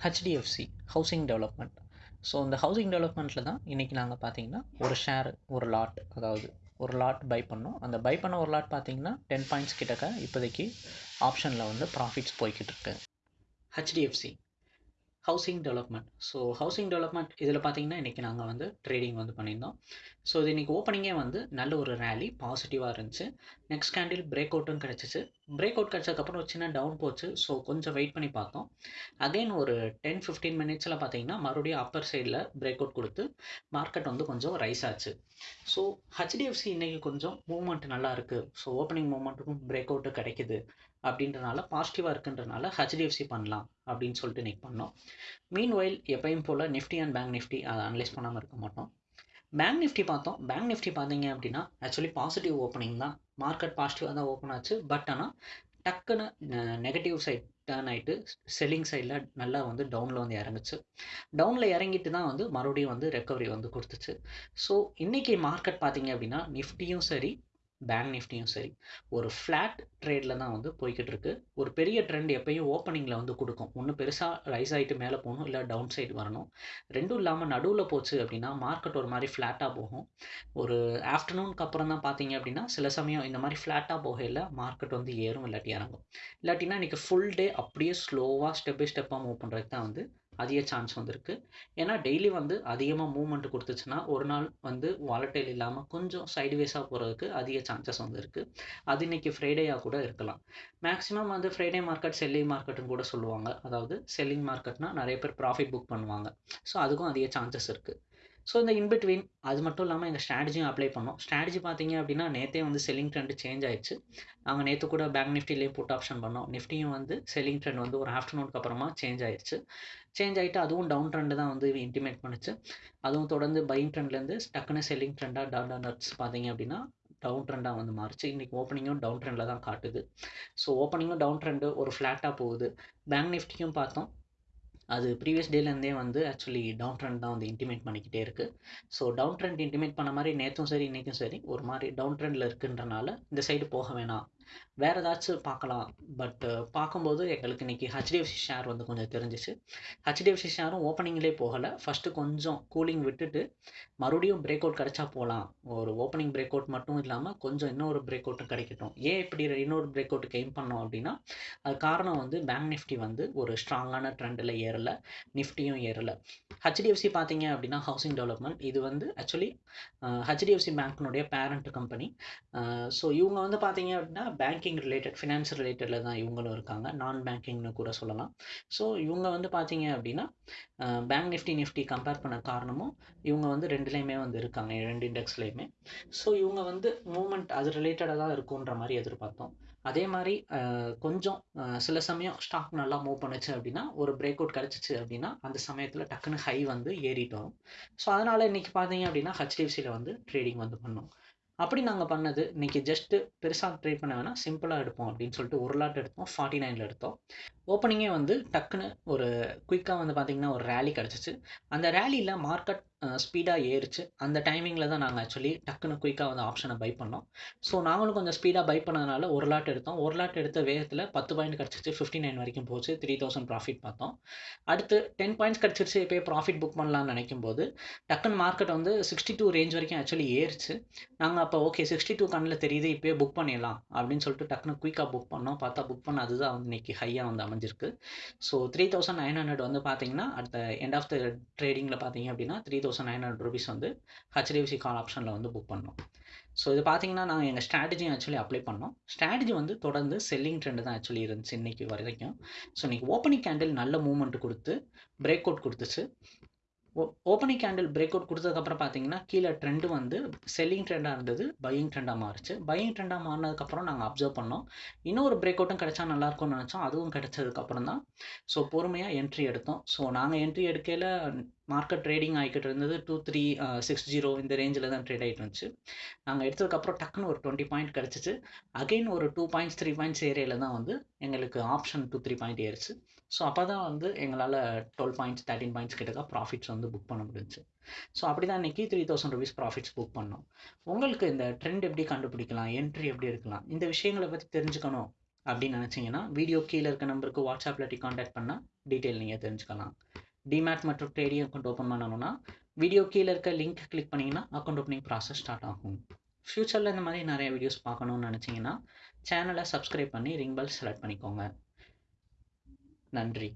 HDFC housing development so இந்த housing டெவலப்மெண்ட்டில் தான் இன்றைக்கி நாங்கள் பார்த்தீங்கன்னா ஒரு ஷேர் ஒரு லாட் அதாவது ஒரு லாட் பை பண்ணோம். அந்த பை பண்ண ஒரு லாட் பார்த்தீங்கன்னா டென் பாயிண்ட்ஸ் கிட்டக்க இப்போதைக்கு ஆப்ஷனில் வந்து ப்ராஃபிட்ஸ் போய்கிட்டு இருக்கு. HDFC housing development so housing development இதில் பார்த்தீங்கன்னா இன்றைக்கி நாங்கள் வந்து ட்ரேடிங் வந்து பண்ணியிருந்தோம். ஸோ இது இன்றைக்கி ஓப்பனிங்கே வந்து நல்ல ஒரு ரேலி பாசிட்டிவாக இருந்துச்சு. நெக்ஸ்ட் கேண்டில் பிரேக் அவுட்டும் கிடச்சிச்சு. பிரேக் அவுட் கிடச்சதுக்கப்புறம் ஒரு சின்ன டவுன் போச்சு. ஸோ கொஞ்சம் வெயிட் பண்ணி பார்த்தோம். அகைன் ஒரு டென் ஃபிஃப்டீன் மினிட்ஸில் பார்த்தீங்கன்னா மறுபடியும் அப்பர் சைடில் பிரேக் அவுட் கொடுத்து மார்க்கெட் வந்து கொஞ்சம் ரைஸ் ஆச்சு. ஸோ ஹெச்டிஎஃப்சி இன்றைக்கி கொஞ்சம் மூவ்மெண்ட் நல்லா இருக்குது ஸோ ஓப்பனிங் மூவ்மெண்ட்டுக்கும் பிரேக் அவுட்டு கிடைக்குது. அப்படின்றனால பாசிட்டிவாக இருக்குன்றனால ஹெச்டிஎஃப்சி பண்ணலாம். அப்படின்னு சொல்லிட்டு நிக் பண்ணோம் மீன் ஒயில் எப்பயும் போல் நிஃப்டி அண்ட் பேங்க் நிஃப்டி அதை அனலைஸ் பண்ணாமல் இருக்க மாட்டோம். பேங்க் நிஃப்டி பார்த்தோம். பேங்க் நிஃப்டி பார்த்தீங்க அப்படின்னா ஆக்சுவலி பாசிட்டிவ் ஓப்பனிங் தான். மார்க்கெட் பாசிட்டிவாக தான் ஓப்பன் ஆச்சு. பட் ஆனால் டக்குன்னு நெகட்டிவ் சைட் டேர்ன் ஆகிட்டு செல்லிங் சைடில் நல்லா வந்து டவுனில் வந்து இறங்குச்சு. டவுனில் இறங்கிட்டு தான் வந்து மறுபடியும் வந்து ரெக்கவரி வந்து கொடுத்துச்சு. ஸோ இன்றைக்கி மார்க்கெட் பார்த்தீங்க அப்படின்னா நிஃப்டியும் சரி பேங்க் நிஃப்டியும் சரி. ஒரு ஃப்ளாட் ட்ரேடில் தான் வந்து போய்கிட்டு இருக்கு ஒரு பெரிய ட்ரெண்ட் எப்பயும் ஓப்பனிங்கில் வந்து கொடுக்கும். ஒன்று பெருசாக ரைஸ் ஆகிட்டு மேலே போகணும் இல்லை டவுன் சைடு வரணும். ரெண்டும் இல்லாமல் நடுவில் போச்சு அப்படின்னா மார்க்கெட் ஒரு மாதிரி ஃப்ளாட்டாக போகும். ஒரு ஆஃப்டர்நூனுக்கு அப்புறம் தான் பார்த்தீங்க அப்படின்னா சில சமயம் இந்த மாதிரி ஃப்ளாட்டாக போகையில் மார்க்கெட் வந்து ஏறும் இல்லாட்டி இறங்கும். இல்லாட்டினா இன்றைக்கி ஃபுல் டே அப்படியே ஸ்லோவாக ஸ்டெப் பை ஸ்டெப்பாக மூவ் பண்ணுறதுக்கு தான் வந்து அதிக சான்ஸ் வந்திருக்கு ஏன்னா டெய்லி வந்து அதிகமாக மூவ்மெண்ட் கொடுத்துச்சுன்னா ஒரு நாள் வந்து வாலட்டைல் இல்லாமல் கொஞ்சம் சைடுவேஸாக போகிறதுக்கு அதிக சான்சஸ் வந்து இருக்குது அது இன்னைக்கு ஃப்ரைடேயாக கூட இருக்கலாம். மேக்ஸிமம் வந்து ஃப்ரைடே மார்க்கெட் செல்லிங் மார்க்கெட்டுன்னு கூட சொல்லுவாங்க. அதாவது செல்லிங் மார்க்கெட்னா நிறைய பேர் ப்ராஃபிட் புக் பண்ணுவாங்க. ஸோ அதுக்கும் அதிக சான்சஸ் இருக்குது ஸோ இந்த இன்பிட்வீன் அது மட்டும் இல்லாமல் எங்கள் ஸ்ட்ராட்டஜியும் அப்ளை பண்ணோம். ஸ்ட்ராட்டஜி பார்த்தீங்க அப்படின்னா நேற்றே வந்து செல்லிங் ட்ரெண்ட் சேஞ்ச் ஆயிடுச்சு. நாங்கள் நேற்று கூட பேங்க் நிஃப்டிலேயே புட் ஆப்ஷன் பண்ணோம். நிஃப்டியும் வந்து செல்லிங் ட்ரெண்ட் வந்து ஒரு ஆஃப்டர்நூனுக்கு அப்புறமா சேஞ்ச் ஆயிடுச்சு. சேஞ்ச் ஆகிட்டு அதுவும் டவுன் ட்ரெண்டு தான் வந்து இன்டிமேட் பண்ணுச்சு. அதுவும் தொடர்ந்து பையிங் ட்ரெண்ட்லேருந்து டக்குன்னு செல்லிங் ட்ரெண்டாக டவுன் நட்ஸ் பார்த்தீங்க அப்படின்னா டவுன் ட்ரெண்டாக வந்து மாறிச்சு. இன்றைக்கி ஓப்பனிங்கும் டவுன் ட்ரெண்டில் தான் காட்டுது. ஸோ ஓப்பனிங்கும் டவுன் ட்ரெண்டு ஒரு ஃப்ளாட்டாக போகுது. பேங்க் நிஃப்டியும் பார்த்தோம். அது ப்ரீவியஸ் டேலேருந்தே வந்து ஆக்சுவலி டவுன் ட்ரெண்ட் தான் வந்து இன்டிமேட் பண்ணிக்கிட்டே இருக்குது ஸோ டவுன் ட்ரெண்ட் இன்டிமேட் பண்ண மாதிரி நேற்றும் சரி இன்றைக்கும் சரி ஒரு மாதிரி டவுன் ட்ரெண்டில் இருக்குன்றனால இந்த சைடு போக வேணாம். வேறு ஏதாச்சும் பார்க்கலாம். பட் பார்க்கும்போது எங்களுக்கு இன்றைக்கி ஹெச்டிஎஃப்சி ஷேர் வந்து கொஞ்சம் தெரிஞ்சிச்சு. ஹெச்டிஎஃப்சி ஷேரும் ஓப்பனிங்லேயே போகலை. ஃபஸ்ட்டு கொஞ்சம் கூலிங் விட்டுட்டு மறுபடியும் பிரேக் அவுட் கிடச்சா போகலாம் ஒரு ஓப்பனிங் பிரேக் அவுட் மட்டும் இல்லாமல் கொஞ்சம் இன்னொரு பிரேக் அவுட்டும் கிடைக்கட்டும். ஏன் இப்படி இன்னொரு பிரேக் அவுட்டுக்கு எய்ம் பண்ணோம் அப்படின்னா அது காரணம் வந்து பேங்க் நிஃப்டி வந்து ஒரு ஸ்ட்ராங்கான ட்ரெண்டில் ஏறலை. நிஃப்டியும் ஏறலை. ஹெச்டிஎஃப்சி பார்த்தீங்க அப்படின்னா ஹவுசிங் டெவலப்மெண்ட் இது வந்து ஆக்சுவலி ஹெச்டிஎஃப்சி பேங்க்னுடைய பேரண்ட் கம்பெனி ஸோ இவங்க வந்து பார்த்தீங்க அப்படின்னா பேங்கிங் ரிலேட்டட் ஃபினான்ஸ் ரிலேட்டடில் தான் இவங்களும் இருக்காங்க. நான் பேங்கிங்னு கூட சொல்லலாம். ஸோ இவங்க வந்து பார்த்தீங்க அப்படின்னா பேங்க் நிஃப்டி நிஃப்டி கம்பேர் பண்ண காரணமும் இவங்க வந்து ரெண்டுலேயுமே வந்து இருக்காங்க. ரெண்டு இண்டெக்ஸ்லேயுமே ஸோ இவங்க வந்து மூமெண்ட் அது ரிலேட்டடாக தான் இருக்குன்ற மாதிரி எதிர்பார்த்தோம். அதே மாதிரி கொஞ்சம் சில சமயம் ஸ்டாக் நல்லா மூவ் பண்ணுச்சு அப்படின்னா ஒரு பிரேக் அவுட் கிடச்சிச்சு அப்படின்னா அந்த சமயத்தில் டக்குன்னு ஹை வந்து ஏறிட்டு வரும் ஸோ அதனால் இன்றைக்கி பார்த்தீங்க அப்படின்னா ஹெச்டிஎஃப்சியில் வந்து ட்ரேடிங் வந்து பண்ணோம். அப்படி நாங்கள் பண்ணது இன்றைக்கி ஜஸ்ட்டு பெருசாக ட்ரை பண்ண வேணால் சிம்பிளாக எடுப்போம் அப்படின்னு சொல்லிட்டு ஒரு லாட் எடுத்தோம் ஃபார்ட்டி நைனில் எடுத்தோம். ஓப்பனிங்கே வந்து டக்குன்னு ஒரு குயிக்காக வந்து பார்த்திங்கன்னா ஒரு ரேலி கிடச்சிச்சு. அந்த ரேலியில் மார்க்கெட் ஸ்பீடாக ஏறிச்சு. அந்த டைமிங்கில் தான் நாங்கள் ஆக்சுவலி டக்குன்னு குயிக்காக வந்து ஆப்ஷனை பை பண்ணோம். ஸோ நாங்களும் கொஞ்சம் ஸ்பீடாக பை பண்ணதுனால ஒரு லாட் எடுத்தோம். ஒரு லாட் எடுத்த வேகத்தில் பத்து பாயிண்ட் கிடச்சிச்சு ஃபிஃப்டி நைன் வரைக்கும் போச்சு. த்ரீ தௌசண்ட் ப்ராஃபிட் பார்த்தோம். அடுத்து டென் பாயிண்ட்ஸ் கிடச்சிருச்சு. இப்போ ப்ராஃபிட் புக் பண்ணலாம்னு நினைக்கும் போது டக்குன்னு மார்க்கெட் வந்து சிக்ஸ்டி டூ ரேஞ்ச் வரைக்கும் ஆக்சுவலி ஏறிச்சு. நாங்கள் அப்போ ஓகே சிக்ஸ்டி டூ கண்ணில் தெரியுது. இப்போயே புக் பண்ணிடலாம். அப்படின்னு சொல்லிட்டு டக்குன்னு குயிக்காக புக் பண்ணோம். பார்த்தா புக் பண்ண அதுதான் வந்து இன்னைக்கு ஹையாக வந்து அமைஞ்சிருக்கு. So three thousand nine hundred வந்து பார்த்தீங்கன்னா அடுத்த எண்ட் ஆஃப் த ட்ரேடிங்கில் பார்த்தீங்க அப்படின்னா three thousand nine hundred rupees வந்து ஹெச்டிஎஃப்சி கால் ஆப்ஷனில் வந்து புக் பண்ணோம். ஸோ இது பார்த்தீங்கன்னா நாங்கள் எங்கள் ஸ்ட்ராட்டஜியும் ஆக்சுவலி அப்ளை பண்ணோம். ஸ்ட்ராட்டஜி வந்து தொடர்ந்து செல்லிங் ட்ரெண்டு தான் ஆக்சுவலி இருந்துச்சு இன்றைக்கி வரைக்கும். ஸோ இன்றைக்கி ஓப்பனிங் கேண்டில் நல்ல மூவ்மெண்ட் கொடுத்து பிரேக் அவுட் கொடுத்துச்சு. ஓப்பனிங் கேண்டில் பிரேக் அவுட் கொடுத்ததுக்கப்புறம் பார்த்தீங்கன்னா கீழே ட்ரெண்டு வந்து செல்லிங் ட்ரெண்டாக இருந்தது பையிங் ட்ரெண்டாக மாறிச்சு. பையிங் ட்ரெண்டாக மாறினதுக்கப்புறம் நாங்கள் அப்சர்வ் பண்ணோம். இன்னொரு பிரேக் அவுட்டும் கிடச்சா நல்லாயிருக்கும்னு நினச்சோம். அதுவும் கிடைச்சதுக்கப்புறம் தான். ஸோ பொறுமையாக என்ட்ரி எடுத்தோம். ஸோ நாங்கள் என்ட்ரி எடுக்கையில் மார்க்கெட் ட்ரேடிங் ஆகிக்கிட்டு இருந்தது. டூ த்ரீ சிக்ஸ் ஜீரோ இந்த ரேஞ்சில் தான் ட்ரேட் ஆகிட்டு இருந்துச்சு. நாங்கள் எடுத்ததுக்கப்புறம் டக்குன்னு ஒரு டுவெண்ட்டி பாயிண்ட் கிடச்சிச்சு. அகெயின் ஒரு டூ பாயிண்ட்ஸ் த்ரீ பாயிண்ட்ஸ் ஏரியாவில் தான் வந்து எங்களுக்கு ஆப்ஷன் டூ த்ரீ பாயிண்ட் ஏறிச்சு. ஸோ அப்போ தான் வந்து எங்களால் டுவெல் பாயிண்ட்ஸ் தேர்ட்டின் பாயிண்ட்ஸ் கிட்டக்க ப்ராஃபிட்ஸ் வந்து புக் பண்ண முடிஞ்சுச்சு. ஸோ அப்படி தான் இன்றைக்கி three thousand rupees profits book பண்ணோம். உங்களுக்கு இந்த ட்ரெண்ட் எப்படி கண்டுபிடிக்கலாம்? என்ட்ரி எப்படி இருக்கலாம்? இந்த விஷயங்களை பற்றி தெரிஞ்சுக்கணும் அப்படின்னு நினச்சிங்கன்னா வீடியோ கீழே இருக்க நம்பருக்கு வாட்ஸ்அப்பில் டி காண்டாக்ட் பண்ணால் டீட்டெயில் நீங்கள் தெரிஞ்சுக்கலாம். டிமேட் மற்றும் ட்ரேடிங் அக்கௌண்ட் ஓப்பன் பண்ணணும்னா வீடியோ கீழே இருக்க லிங்க் கிளிக் பண்ணிங்கன்னா அக்கௌண்ட் ஓப்பனிங் ப்ராசஸ் ஸ்டார்ட் ஆகும். ஃப்யூச்சரில் இந்த மாதிரி நிறைய வீடியோஸ் பார்க்கணுன்னு நினச்சிங்கன்னா சேனலை சப்ஸ்கிரைப் பண்ணி ரிங் பெல் செலக்ட் பண்ணிக்கோங்க. நன்றி.